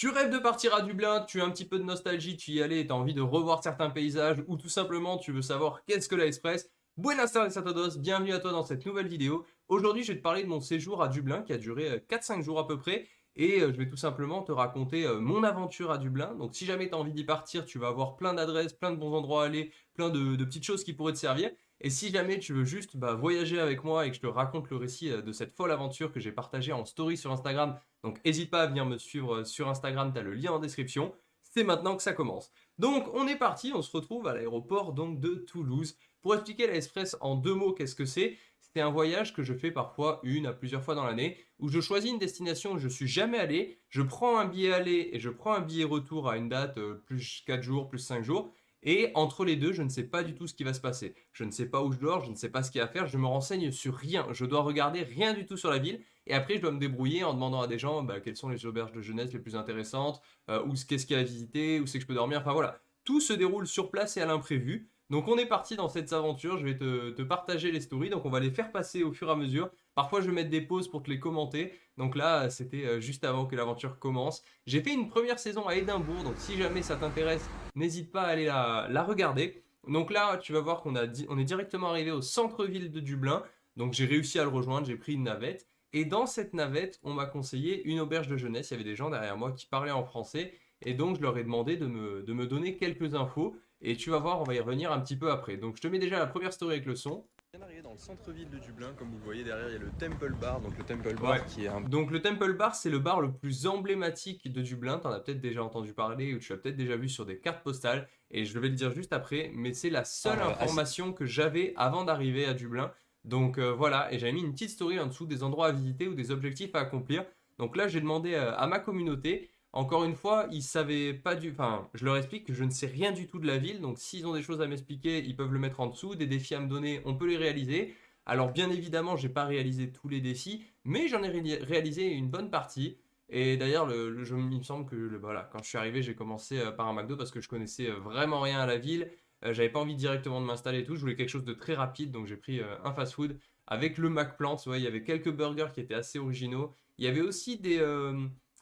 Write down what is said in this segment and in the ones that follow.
Tu rêves de partir à Dublin, tu as un petit peu de nostalgie, tu y allais, tu as envie de revoir certains paysages ou tout simplement tu veux savoir qu'est-ce que la Express Buenas tardes a todos, bienvenue à toi dans cette nouvelle vidéo. Aujourd'hui je vais te parler de mon séjour à Dublin qui a duré 4-5 euh, jours à peu près et euh, je vais tout simplement te raconter euh, mon aventure à Dublin. Donc si jamais tu as envie d'y partir, tu vas avoir plein d'adresses, plein de bons endroits à aller, plein de, petites choses qui pourraient te servir. Et si jamais tu veux juste bah, voyager avec moi et que je te raconte le récit de cette folle aventure que j'ai partagée en story sur Instagram donc n'hésite pas à venir me suivre sur Instagram, tu as le lien en description. C'est maintenant que ça commence. Donc on est parti, on se retrouve à l'aéroport de Toulouse. Pour expliquer la en deux mots, qu'est-ce que c'est? C'est un voyage que je fais parfois une à plusieurs fois dans l'année, où je choisis une destination où je suis jamais allé, je prends un billet aller et je prends un billet retour à une date euh, plus 4 jours, plus 5 jours, et entre les deux, je ne sais pas du tout ce qui va se passer. Je ne sais pas où je dors, je ne sais pas ce qu'il y a à faire, je me renseigne sur rien. Je dois regarder rien du tout sur la ville. Et après, je dois me débrouiller en demandant à des gens bah, quelles sont les auberges de jeunesse les plus intéressantes, euh, ou qu'est-ce qu'il y a à visiter, où c'est que je peux dormir. Enfin voilà, tout se déroule sur place et à l'imprévu. Donc on est parti dans cette aventure, je vais te, partager les stories, donc on va les faire passer au fur et à mesure. Parfois je vais des pauses pour te les commenter, donc là c'était euh, juste avant que l'aventure commence. J'ai fait une première saison à Édimbourg, donc si jamais ça t'intéresse, n'hésite pas à aller la, regarder. Donc là tu vas voir qu'on on est directement arrivé au centre-ville de Dublin, donc j'ai réussi à le rejoindre, j'ai pris une navette. Et dans cette navette, on m'a conseillé une auberge de jeunesse, il y avait des gens derrière moi qui parlaient en français, et donc je leur ai demandé de me donner quelques infos. Et tu vas voir, on va y revenir un petit peu après. Donc je te mets déjà la première story avec le son. Bien arrivé dans le centre-ville de Dublin, comme vous voyez derrière, il y a le Temple Bar. Donc le Temple Bar qui est un... Donc le Temple Bar, c'est le bar le plus emblématique de Dublin. Tu en as peut-être déjà entendu parler ou tu l'as peut-être déjà vu sur des cartes postales. Et je vais le dire juste après, mais c'est la seule ah, information que j'avais avant d'arriver à Dublin. Donc euh, voilà, et j'avais mis une petite story en dessous des endroits à visiter ou des objectifs à accomplir. Donc là, j'ai demandé euh, à ma communauté encore une fois, ils savaient pas du... Enfin, je leur explique que je ne sais rien du tout de la ville, donc s'ils ont des choses à m'expliquer, ils peuvent le mettre en dessous, des défis à me donner, on peut les réaliser. Alors bien évidemment, j'ai pas réalisé tous les défis, mais j'en ai réalisé une bonne partie. Et d'ailleurs, le, il me semble que voilà, quand je suis arrivé, j'ai commencé euh, par un McDo parce que je connaissais euh, vraiment rien à la ville. Euh, j'avais pas envie directement de m'installer et tout, je voulais quelque chose de très rapide, donc j'ai pris un fast-food avec le McPlant. Ouais, il y avait quelques burgers qui étaient assez originaux. Il y avait aussi des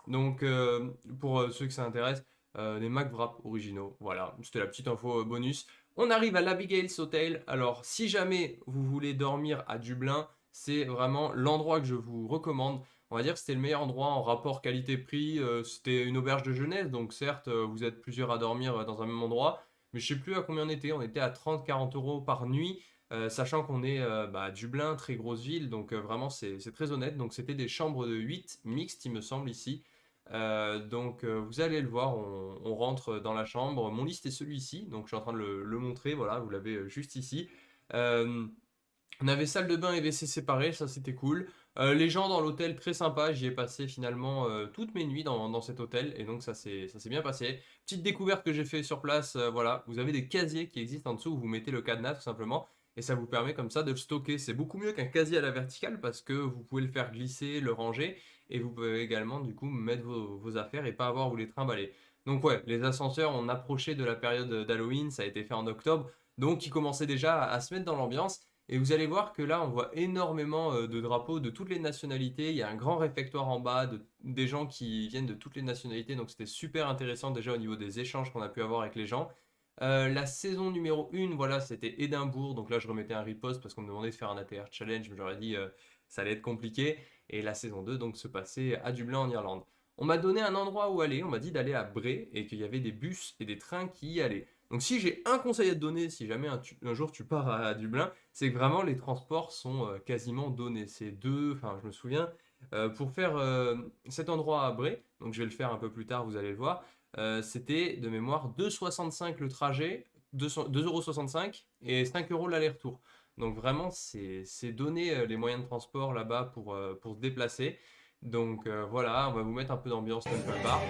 donc, euh, pour euh, ceux que ça intéresse, euh, des McWrap originaux. Voilà, c'était la petite info bonus. On arrive à l'Abigail's Hotel. Alors, si jamais vous voulez dormir à Dublin, c'est vraiment l'endroit que je vous recommande. On va dire que c'était le meilleur endroit en rapport qualité-prix. c'était une auberge de jeunesse, donc certes, vous êtes plusieurs à dormir dans un même endroit. Mais je sais plus à combien on était. On était à 30-40 euros par nuit. sachant qu'on est bah, à Dublin, très grosse ville, donc vraiment c'est très honnête. Donc c'était des chambres de 8 mixtes, il me semble, ici. Euh, donc euh, vous allez le voir, on, rentre dans la chambre. Mon liste est celui-ci, donc je suis en train de le, montrer, voilà, vous l'avez euh, juste ici. on avait salle de bain et WC séparés, ça c'était cool. les gens dans l'hôtel, très sympa, j'y ai passé finalement toutes mes nuits dans, cet hôtel, et donc ça s'est bien passé. Petite découverte que j'ai fait sur place, voilà, vous avez des casiers qui existent en dessous où vous mettez le cadenas tout simplement, et ça vous permet comme ça de le stocker. C'est beaucoup mieux qu'un casier à la verticale parce que vous pouvez le faire glisser, le ranger et vous pouvez également du coup mettre vos, affaires et pas avoir à vous les trimballer. Donc ouais, les ascenseurs, on approchait de la période d'Halloween, ça a été fait en octobre, donc ils commençaient déjà à, se mettre dans l'ambiance. Et vous allez voir que là, on voit énormément euh, de drapeaux de toutes les nationalités. Il y a un grand réfectoire en bas, de, des gens qui viennent de toutes les nationalités. Donc c'était super intéressant déjà au niveau des échanges qu'on a pu avoir avec les gens. Euh, la saison numéro 1, voilà, c'était Édimbourg. Donc là, je remettais un riposte parce qu'on me demandait de faire un ATR challenge. Mais j'aurais dit, euh, ça allait être compliqué. Et la saison 2, donc, se passait à Dublin, en Irlande. On m'a donné un endroit où aller. On m'a dit d'aller à Bray et qu'il y avait des bus et des trains qui y allaient. Donc si j'ai un conseil à te donner, si jamais un, jour tu pars à, Dublin, c'est que vraiment les transports sont euh, quasiment donnés. C'est deux, enfin je me souviens, pour faire cet endroit à Bray, donc je vais le faire un peu plus tard, vous allez le voir, euh, c'était de mémoire 2,65 le trajet, 2,65€ et 5 euros l'aller-retour. Donc vraiment, c'est donner euh, les moyens de transport là-bas pour, euh, se déplacer. Donc voilà, on va vous mettre un peu d'ambiance dans le bar.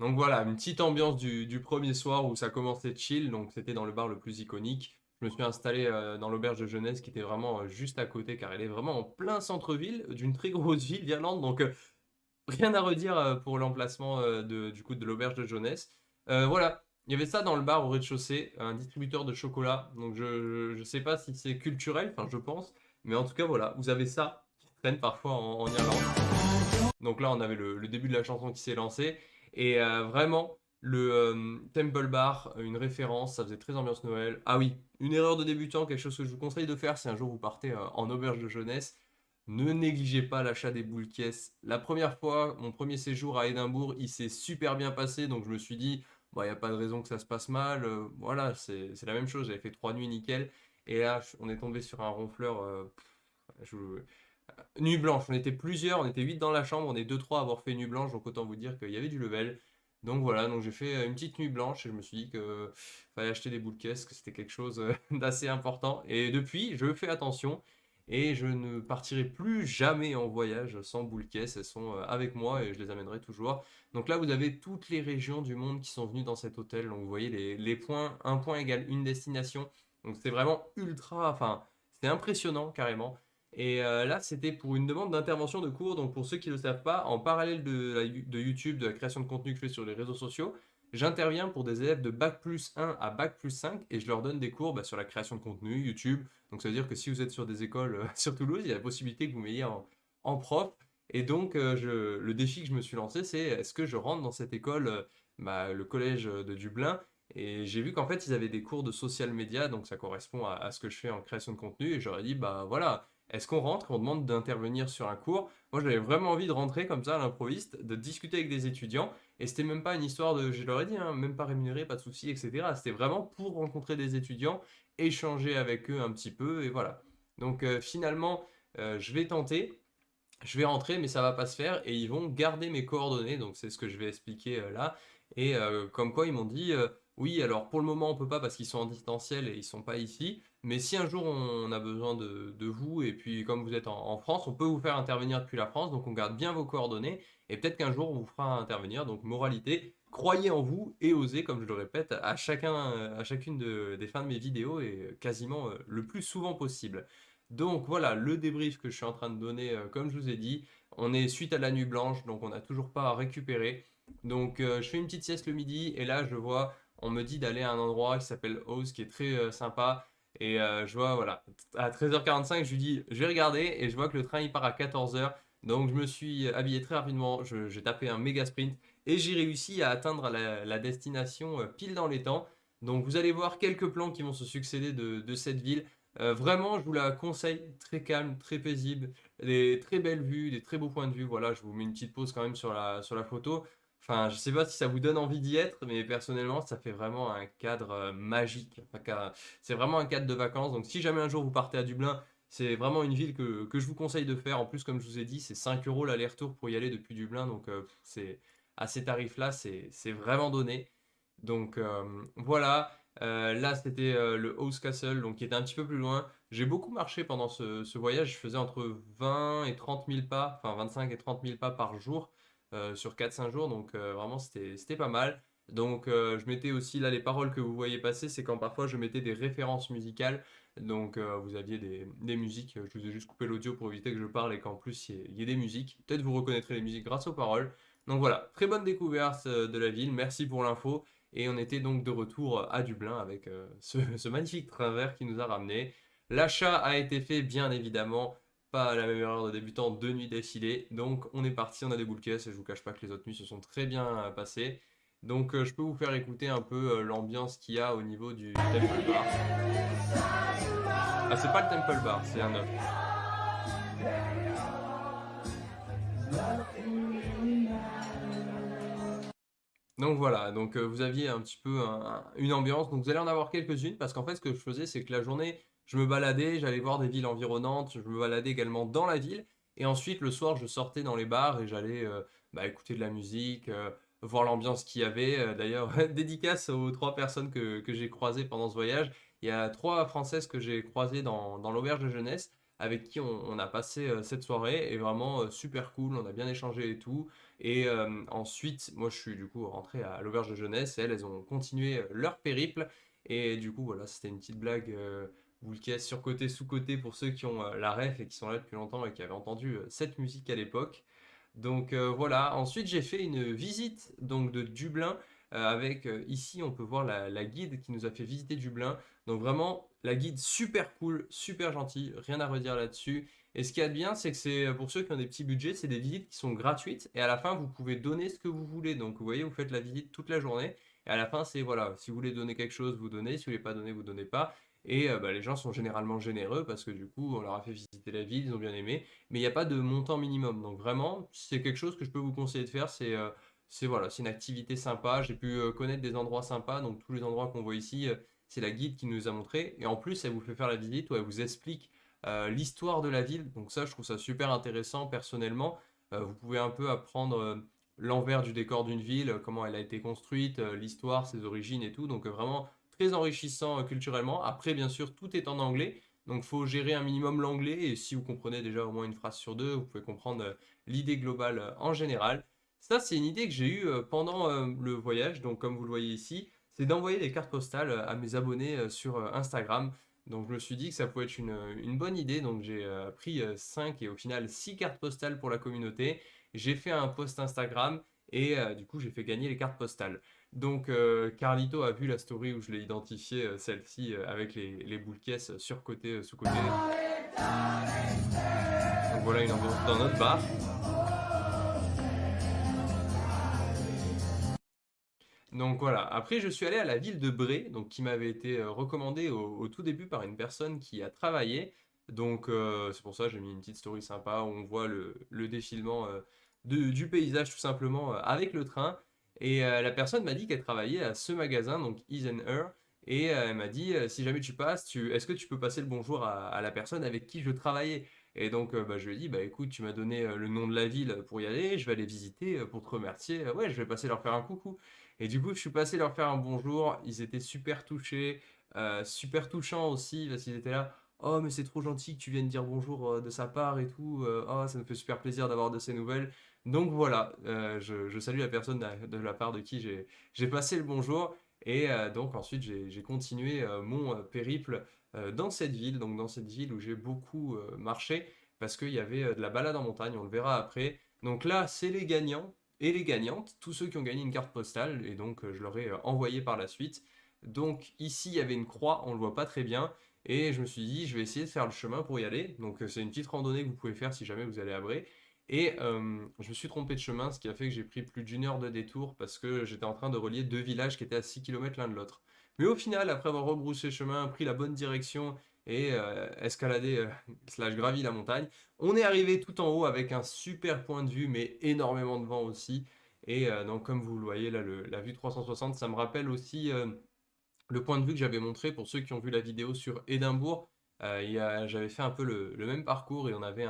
Donc voilà, une petite ambiance du, premier soir où ça commençait chill, donc c'était dans le bar le plus iconique. Je me suis installé euh, dans l'auberge de jeunesse qui était vraiment euh, juste à côté car elle est vraiment en plein centre-ville d'une très grosse ville d'Irlande, donc euh, rien à redire pour l'emplacement du coup de l'auberge de jeunesse. voilà, il y avait ça dans le bar au rez-de-chaussée, un distributeur de chocolat. Donc je, je, sais pas si c'est culturel, enfin je pense. Mais en tout cas voilà, vous avez ça qui traîne parfois en, Irlande. Donc là on avait le, début de la chanson qui s'est lancé. Et vraiment, le euh, Temple Bar, une référence, ça faisait très ambiance Noël. Ah oui, une erreur de débutant, quelque chose que je vous conseille de faire si un jour vous partez euh, en auberge de jeunesse. Ne négligez pas l'achat des boules caisses. La première fois, mon premier séjour à Édimbourg, il s'est super bien passé, donc je me suis dit, il n'y a pas de raison que ça se passe mal. Euh, voilà, c'est la même chose. J'avais fait trois nuits nickel. Et là, on est tombé sur un ronfleur. Euh, euh, nuit blanche. On était plusieurs, on était huit dans la chambre. On est deux, trois à avoir fait nuit blanche. Donc autant vous dire qu'il y avait du level. Donc voilà, donc j'ai fait une petite nuit blanche et je me suis dit que fallait acheter des boules caisses, que c'était quelque chose d'assez important. Et depuis, je fais attention et je ne partirai plus jamais en voyage sans boules caisses. Elles sont avec moi et je les amènerai toujours. Donc là, vous avez toutes les régions du monde qui sont venues dans cet hôtel. Donc vous voyez les, points, un point égale une destination. Donc c'est vraiment ultra, enfin, c'est impressionnant carrément. Et euh, là, c'était pour une demande d'intervention de cours. Donc pour ceux qui ne le savent pas, en parallèle de, YouTube, de la création de contenu que je fais sur les réseaux sociaux, j'interviens pour des élèves de Bac plus 1 à Bac plus 5 et je leur donne des cours bah, sur la création de contenu, YouTube. Donc ça veut dire que si vous êtes sur des écoles euh, sur Toulouse, il y a la possibilité que vous m'ayez en prof. Et donc, euh, le défi que je me suis lancé, c'est est-ce que je rentre dans cette école, bah, le collège de Dublin? Et j'ai vu qu'en fait, ils avaient des cours de social media, donc ça correspond à, ce que je fais en création de contenu. Et j'aurais dit, bah voilà, est-ce qu'on rentre On demande d'intervenir sur un cours? Moi, j'avais vraiment envie de rentrer comme ça à l'improviste, de discuter avec des étudiants. Et c'était même pas une histoire de, je leur ai dit, hein, même pas rémunéré, pas de souci, etc. C'était vraiment pour rencontrer des étudiants, échanger avec eux un petit peu, et voilà. Donc euh, finalement, je vais tenter je vais rentrer, mais ça va pas se faire, et ils vont garder mes coordonnées, donc c'est ce que je vais expliquer euh, là. Et euh, comme quoi, ils m'ont dit, euh, oui, alors pour le moment, on peut pas parce qu'ils sont en distanciel et ils sont pas ici, mais si un jour on a besoin de, vous, et puis comme vous êtes en, France, on peut vous faire intervenir depuis la France, donc on garde bien vos coordonnées, et peut-être qu'un jour on vous fera intervenir, donc moralité, croyez en vous et osez, comme je le répète, à, chacun, à chacune des fins de mes vidéos, et quasiment le plus souvent possible. Donc voilà, le débrief que je suis en train de donner, euh, comme je vous ai dit, on est suite à la nuit blanche, donc on n'a toujours pas à récupérer. Donc euh, je fais une petite sieste le midi, et là je vois, on me dit d'aller à un endroit qui s'appelle Oz, qui est très euh, sympa. Et je vois, voilà, à 13h45, je lui dis, je vais regarder, et je vois que le train il part à 14h. Donc je me suis habillé très rapidement, j'ai tapé un méga sprint, et j'ai réussi à atteindre la, destination pile dans les temps. Donc vous allez voir quelques plans qui vont se succéder de cette ville. Euh, vraiment, je vous la conseille, très calme, très paisible, des très belles vues, des très beaux points de vue. Voilà, je vous mets une petite pause quand même sur la, sur la photo. Enfin, je sais pas si ça vous donne envie d'y être, mais personnellement, ça fait vraiment un cadre euh, magique. c'est vraiment un cadre de vacances. Donc, si jamais un jour vous partez à Dublin, c'est vraiment une ville que, je vous conseille de faire. En plus, comme je vous ai dit, c'est 5 euros l'aller-retour pour y aller depuis Dublin. Donc, euh, c'est à ces tarifs-là, c'est vraiment donné. Donc, voilà. Euh, là, c'était le House Castle, donc qui était un petit peu plus loin. J'ai beaucoup marché pendant ce, voyage. Je faisais entre 20 et 30 000 pas, enfin 25 et 30 000 pas par jour sur 4-5 jours. Donc vraiment, c'était pas mal. Donc je mettais aussi, là, les paroles que vous voyez passer, c'est quand parfois je mettais des références musicales. Donc vous aviez des, musiques. Je vous ai juste coupé l'audio pour éviter que je parle et qu'en plus il y, ait des musiques. Peut-être vous reconnaîtrez les musiques grâce aux paroles. Donc voilà, très bonne découverte de la ville. Merci pour l'info. Et on était donc de retour à Dublin avec euh, ce, magnifique travers qui nous a ramené. L'achat a été fait, bien évidemment, pas la même erreur de débutant, deux nuits d'affilée. Donc on est parti, on a des boules et je vous cache pas que les autres nuits se sont très bien euh, passées. Donc euh, je peux vous faire écouter un peu l'ambiance qu'il y a au niveau du Temple Bar. Ah c'est pas le Temple Bar, c'est un autre. Donc voilà, donc euh, vous aviez un petit peu une ambiance, donc vous allez en avoir quelques-unes, parce qu'en fait ce que je faisais c'est que la journée, je me baladais, j'allais voir des villes environnantes, je me baladais également dans la ville, et ensuite le soir je sortais dans les bars et j'allais euh, bah, écouter de la musique, euh, voir l'ambiance qu'il y avait. D'ailleurs, dédicace aux trois personnes que, j'ai croisées pendant ce voyage, il y a trois Françaises que j'ai croisées dans, dans l'auberge de jeunesse, avec qui on, a passé cette soirée, et vraiment super cool, on a bien échangé et tout. Et euh, ensuite, moi je suis du coup rentré à l'auberge de jeunesse elles, elles ont continué leur périple. Et du coup, voilà, c'était une petite blague euh, sur côté, sous côté pour ceux qui ont euh, la ref et qui sont là depuis longtemps et qui avaient entendu euh, cette musique à l'époque. Donc voilà, ensuite j'ai fait une visite donc de Dublin. avec ici, on peut voir la, guide qui nous a fait visiter Dublin. Donc vraiment, la guide super cool, super gentil, rien à redire là-dessus. Et ce qu'il y a de bien, c'est que c'est pour ceux qui ont des petits budgets, c'est des visites qui sont gratuites et à la fin, vous pouvez donner ce que vous voulez. Donc vous voyez, vous faites la visite toute la journée et à la fin, c'est voilà, si vous voulez donner quelque chose, vous donnez, si vous voulez pas donner, vous donnez pas. Et euh, bah, les gens sont généralement généreux parce que du coup, on leur a fait visiter la ville, ils ont bien aimé. Mais il n'y a pas de montant minimum. Donc vraiment, c'est quelque chose que je peux vous conseiller de faire. C'est euh, voilà, une activité sympa. J'ai pu euh, connaître des endroits sympas. Donc tous les endroits qu'on voit ici, c'est la guide qui nous a montré. Et en plus, elle vous fait faire la visite où elle vous explique l'histoire de la ville. Donc ça, je trouve ça super intéressant personnellement. vous pouvez un peu apprendre l'envers du décor d'une ville, comment elle a été construite, l'histoire, ses origines et tout. Donc vraiment très enrichissant euh, culturellement. Après, bien sûr, tout est en anglais. Donc, faut gérer un minimum l'anglais. Et si vous comprenez déjà au moins une phrase sur deux, vous pouvez comprendre euh, l'idée globale euh, en général. Ça, c'est une idée que j'ai eue pendant le voyage. Donc, comme vous le voyez ici, c'est d'envoyer des cartes postales à mes abonnés sur Instagram. Donc, je me suis dit que ça pouvait être une, bonne idée. Donc, j'ai pris 5 et au final 6 cartes postales pour la communauté. J'ai fait un post Instagram et du coup, j'ai fait gagner les cartes postales. Donc euh, Carlito a vu la story où je l'ai identifié, euh, celle-ci, euh, avec les, les boules caisses sur côté, sous côté. Donc voilà une ambiance dans notre bar. Donc voilà, après je suis allé à la ville de Bré, donc qui m'avait été recommandée au, tout début par une personne qui a travaillé. Donc c'est pour ça que j'ai mis une petite story sympa où on voit le, défilement du paysage tout simplement avec le train. Et euh, la personne m'a dit qu'elle travaillait à ce magasin, donc Is Her, et euh, elle m'a dit euh, si jamais tu passes, est-ce que tu peux passer le bonjour à, la personne avec qui je travaillais? Et donc bah, je lui ai dit bah écoute, tu m'as donné le nom de la ville pour y aller, je vais aller visiter pour te remercier. Ouais, je vais passer leur faire un coucou. Et du coup, je suis passé leur faire un bonjour. Ils étaient super touchés, super touchants aussi parce qu'ils étaient là. Oh, mais c'est trop gentil que tu viennes dire bonjour de sa part et tout. oh, ça me fait super plaisir d'avoir de ces nouvelles. Donc voilà, euh, je, salue la personne de la part de qui j'ai passé le bonjour. Et euh, donc ensuite, j'ai continué euh, mon périple dans cette ville, donc dans cette ville où j'ai beaucoup marché, parce qu'il y avait de la balade en montagne, on le verra après. Donc là, c'est les gagnants et les gagnantes, tous ceux qui ont gagné une carte postale, et donc je leur ai envoyé par la suite. Donc ici, il y avait une croix, on ne le voit pas très bien, et je me suis dit, je vais essayer de faire le chemin pour y aller. Donc c'est une petite randonnée que vous pouvez faire si jamais vous allez à Bré. Et euh, je me suis trompé de chemin, ce qui a fait que j'ai pris plus d'une heure de détour parce que j'étais en train de relier deux villages qui étaient à 6 km l'un de l'autre. Mais au final, après avoir rebroussé chemin, pris la bonne direction et euh, escaladé, euh, slash gravi la montagne, on est arrivé tout en haut avec un super point de vue, mais énormément de vent aussi. Et donc comme vous le voyez là, la vue 360, ça me rappelle aussi le point de vue que j'avais montré pour ceux qui ont vu la vidéo sur Édimbourg. J'avais fait un peu le même parcours et on avait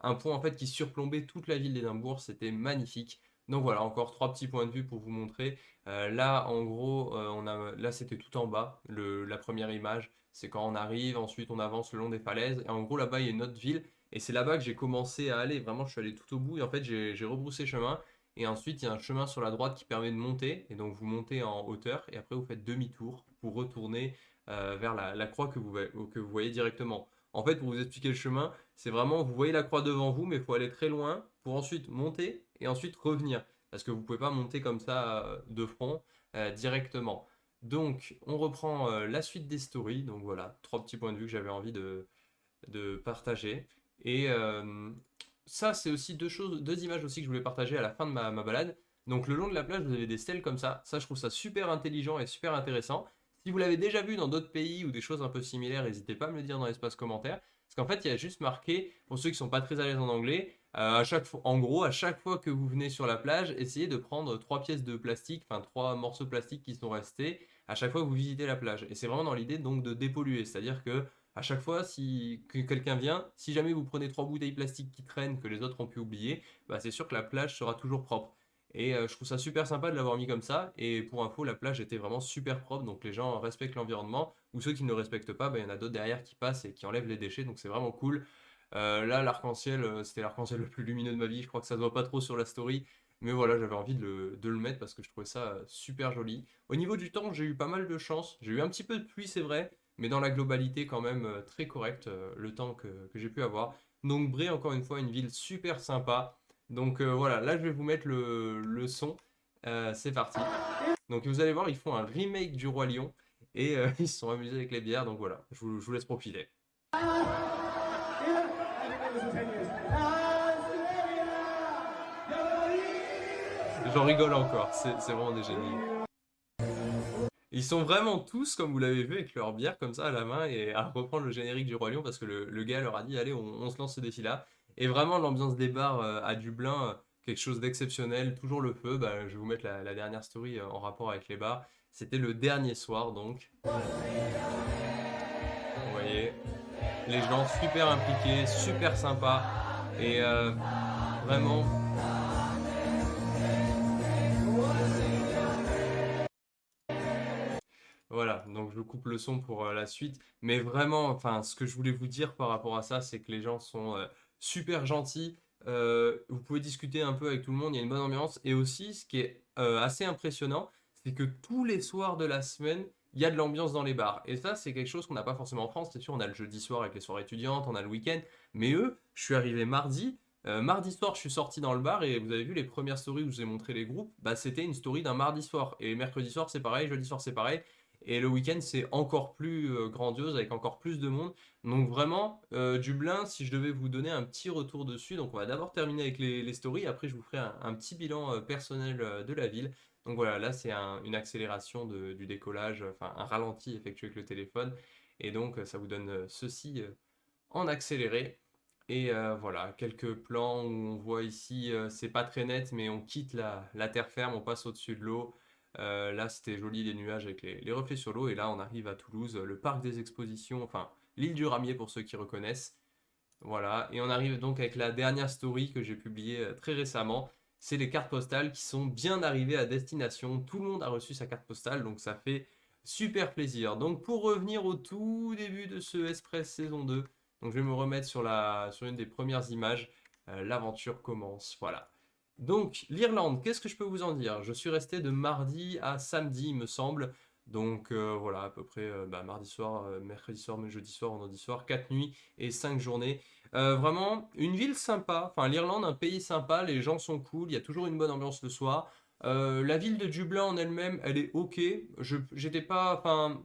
un point en fait qui surplombait toute la ville d'Édimbourg, c'était magnifique. Donc voilà, encore trois petits points de vue pour vous montrer. Euh, là, en gros, euh, là c'était tout en bas, la première image. C'est quand on arrive, ensuite on avance le long des falaises. Et en gros, là-bas, il y a une autre ville. Et c'est là-bas que j'ai commencé à aller. Vraiment, je suis allé tout au bout. Et en fait, j'ai rebroussé chemin. Et ensuite, il y a un chemin sur la droite qui permet de monter. Et donc, vous montez en hauteur. Et après, vous faites demi-tour pour retourner euh, vers la, croix que vous, voyez directement. En fait, pour vous expliquer le chemin, c'est vraiment, vous voyez la croix devant vous, mais il faut aller très loin pour ensuite monter et ensuite revenir. Parce que vous ne pouvez pas monter comme ça euh, de front euh, directement. Donc, on reprend la suite des stories. Donc voilà, trois petits points de vue que j'avais envie de, partager. Et ça, c'est aussi deux choses, deux images aussi que je voulais partager à la fin de ma, balade. Donc le long de la plage, vous avez des stèles comme ça. Ça, je trouve ça super intelligent et super intéressant. Si vous l'avez déjà vu dans d'autres pays ou des choses un peu similaires, n'hésitez pas à me le dire dans l'espace commentaire. Parce qu'en fait, il y a juste marqué, pour ceux qui sont pas très à l'aise en anglais, euh, à chaque fois, en gros, à chaque fois que vous venez sur la plage, essayez de prendre trois pièces de plastique, enfin trois morceaux de plastique qui sont restés à chaque fois que vous visitez la plage. Et c'est vraiment dans l'idée donc de dépolluer, c'est-à-dire que à chaque fois si que quelqu'un vient, si jamais vous prenez trois bouteilles plastiques qui traînent que les autres ont pu oublier, bah c'est sûr que la plage sera toujours propre. Et euh, je trouve ça super sympa de l'avoir mis comme ça. Et pour info, la plage était vraiment super propre. Donc les gens respectent l'environnement. Ou ceux qui ne le respectent pas, bah, il y en a d'autres derrière qui passent et qui enlèvent les déchets. Donc c'est vraiment cool. Euh, là, l'arc-en-ciel, euh, c'était l'arc-en-ciel le plus lumineux de ma vie. Je crois que ça se voit pas trop sur la story. Mais voilà, j'avais envie de le, mettre parce que je trouvais ça super joli. Au niveau du temps, j'ai eu pas mal de chance. J'ai eu un petit peu de pluie, c'est vrai. Mais dans la globalité, quand même, très correct le temps que, j'ai pu avoir. Donc Bré, encore une fois, une ville super sympa. Donc euh, voilà, là je vais vous mettre le, son. Euh, c'est parti. Donc vous allez voir, ils font un remake du Roi Lion et euh, ils se sont amusés avec les bières. Donc voilà, je vous, laisse profiter. J'en rigole encore, c'est vraiment des génies. Ils sont vraiment tous, comme vous l'avez vu, avec leur bière comme ça à la main et à reprendre le générique du Roi Lion parce que le, gars leur a dit allez, on, se lance ce défi-là. Et vraiment, l'ambiance des bars euh, à Dublin, euh, quelque chose d'exceptionnel, toujours le feu. Bah, je vais vous mettre la, dernière story euh, en rapport avec les bars. C'était le dernier soir donc. Vous voyez, les gens super impliqués, super sympas et vraiment je coupe le son pour euh, la suite. Mais vraiment, enfin, ce que je voulais vous dire par rapport à ça, c'est que les gens sont euh, super gentils. Euh, vous pouvez discuter un peu avec tout le monde, il y a une bonne ambiance. Et aussi, ce qui est assez impressionnant, c'est que tous les soirs de la semaine, il y a de l'ambiance dans les bars. Et ça, c'est quelque chose qu'on n'a pas forcément en France. C'est sûr, on a le jeudi soir avec les soirées étudiantes, on a le week-end. Mais eux, je suis arrivé mardi. mardi soir, je suis sorti dans le bar et vous avez vu les premières stories où je vous ai montré les groupes? Bah, c'était une story d'un mardi soir. Et mercredi soir, c'est pareil, jeudi soir, c'est pareil. Et le week-end, c'est encore plus euh, grandiose avec encore plus de monde. Donc vraiment, euh, Dublin, si je devais vous donner un petit retour dessus, donc on va d'abord terminer avec les, stories, après je vous ferai un, petit bilan euh, personnel de la ville. Donc voilà, là c'est une accélération du décollage, enfin un ralenti effectué avec le téléphone. Et donc ça vous donne ceci en accéléré. Et voilà, quelques plans où on voit ici, c'est pas très net, mais on quitte la, la terre ferme, on passe au-dessus de l'eau. Euh, là, c'était joli les nuages avec les, reflets sur l'eau. Et là, on arrive à Toulouse, le parc des expositions, enfin l'île du Ramier pour ceux qui reconnaissent. Voilà, et on arrive donc avec la dernière story que j'ai publiée euh, très récemment. C'est les cartes postales qui sont bien arrivées à destination. Tout le monde a reçu sa carte postale, donc ça fait super plaisir. Donc pour revenir au tout début de ce Express saison 2, donc je vais me remettre sur, la, une des premières images. Euh, l'aventure commence, voilà. Donc, l'Irlande, qu'est-ce que je peux vous en dire? Je suis resté de mardi à samedi, il me semble. Donc euh, voilà, à peu près euh, bah, mardi soir, euh, mercredi soir, jeudi soir, vendredi soir, 4 nuits et 5 journées. vraiment, une ville sympa, enfin l'Irlande, un pays sympa, les gens sont cool, il y a toujours une bonne ambiance le soir. la ville de Dublin en elle-même, elle est ok. J'étais pas, enfin.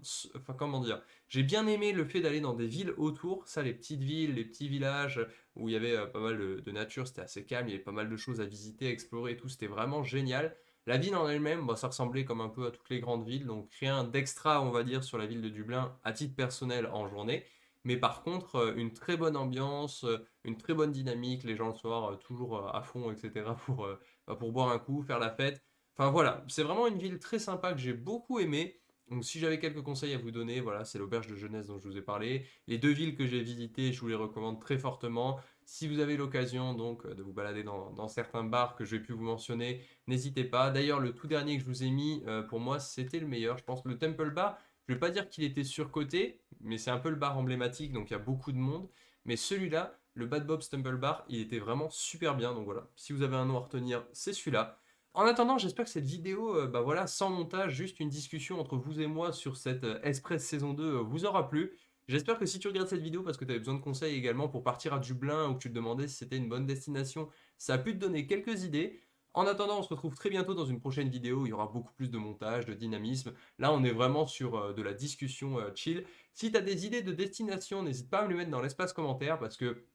J'ai bien aimé le fait d'aller dans des villes autour, ça, les petites villes, les petits villages où il y avait pas mal de, nature, c'était assez calme, il y avait pas mal de choses à visiter, à explorer et tout, c'était vraiment génial. La ville en elle-même, ça ressemblait comme un peu à toutes les grandes villes, donc rien d'extra, on va dire, sur la ville de Dublin à titre personnel en journée. Mais par contre, une très bonne ambiance, une très bonne dynamique, les gens le soir toujours à fond, etc. pour, bah, pour boire un coup, faire la fête. Enfin voilà, c'est vraiment une ville très sympa que j'ai beaucoup aimé. Donc si j'avais quelques conseils à vous donner, voilà, c'est l'auberge de jeunesse dont je vous ai parlé. Les deux villes que j'ai visitées, je vous les recommande très fortement. Si vous avez l'occasion donc de vous balader dans, certains bars que je vais pu vous mentionner, n'hésitez pas. D'ailleurs, le tout dernier que je vous ai mis, euh, pour moi, c'était le meilleur. Je pense que le Temple Bar, je ne vais pas dire qu'il était surcoté, mais c'est un peu le bar emblématique, donc il y a beaucoup de monde. Mais celui-là, le Bad Bob's Temple Bar, il était vraiment super bien. Donc voilà, si vous avez un nom à retenir, c'est celui-là. En attendant, j'espère que cette vidéo, euh, bah voilà, sans montage, juste une discussion entre vous et moi sur cette euh, Express saison 2 euh, vous aura plu. J'espère que si tu regardes cette vidéo parce que tu avais besoin de conseils également pour partir à Dublin ou que tu te demandais si c'était une bonne destination, ça a pu te donner quelques idées. En attendant, on se retrouve très bientôt dans une prochaine vidéo, il y aura beaucoup plus de montage, de dynamisme. Là, on est vraiment sur de la discussion chill. Si tu as des idées de destination, n'hésite pas à me les mettre dans l'espace commentaire parce que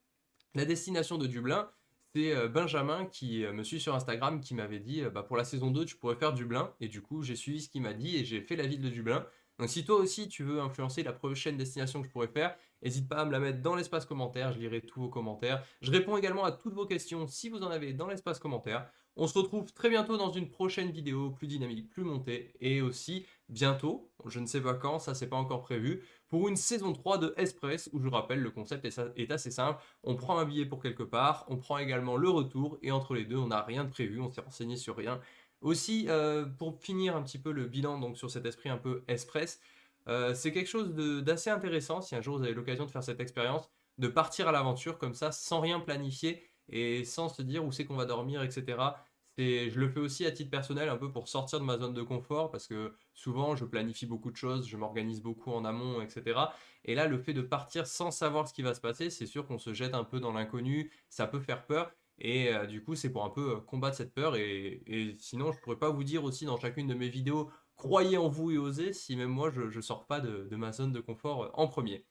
la destination de Dublin, c'est euh, Benjamin qui euh, me suit sur Instagram qui m'avait dit euh, bah, pour la saison 2 tu pourrais faire Dublin et du coup j'ai suivi ce qu'il m'a dit et j'ai fait la ville de Dublin. Donc si toi aussi tu veux influencer la prochaine destination que je pourrais faire, n'hésite pas à me la mettre dans l'espace commentaire, je lirai tous vos commentaires. Je réponds également à toutes vos questions si vous en avez dans l'espace commentaire. On se retrouve très bientôt dans une prochaine vidéo plus dynamique, plus montée et aussi bientôt, je ne sais pas quand, ça c'est pas encore prévu, pour une saison 3 de Express où je rappelle le concept est assez simple, on prend un billet pour quelque part, on prend également le retour et entre les deux on n'a rien de prévu, on s'est renseigné sur rien. Aussi, euh, pour finir un petit peu le bilan donc sur cet esprit un peu Express, euh, c'est quelque chose d'assez intéressant si un jour vous avez l'occasion de faire cette expérience, de partir à l'aventure comme ça sans rien planifier et sans se dire où c'est qu'on va dormir, etc. Je le fais aussi à titre personnel, un peu pour sortir de ma zone de confort, parce que souvent je planifie beaucoup de choses, je m'organise beaucoup en amont, etc. Et là, le fait de partir sans savoir ce qui va se passer, c'est sûr qu'on se jette un peu dans l'inconnu, ça peut faire peur. Et euh, du coup, c'est pour un peu combattre cette peur. Et, sinon, je pourrais pas vous dire aussi dans chacune de mes vidéos, croyez en vous et osez, si même moi, je ne sors pas de, ma zone de confort en premier.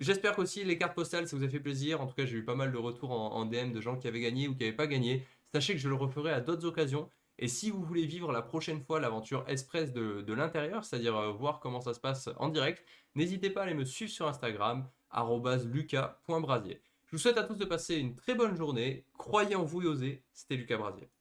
J'espère qu'aussi les cartes postales, ça vous a fait plaisir. En tout cas, j'ai eu pas mal de retours en, en DM de gens qui avaient gagné ou qui n'avaient pas gagné. Sachez que je le referai à d'autres occasions. Et si vous voulez vivre la prochaine fois l'aventure express de, l'intérieur, c'est-à-dire euh, voir comment ça se passe en direct, n'hésitez pas à aller me suivre sur Instagram, lucas.brasier. Je vous souhaite à tous de passer une très bonne journée. Croyez en vous et osez. C'était Lucas Brasier.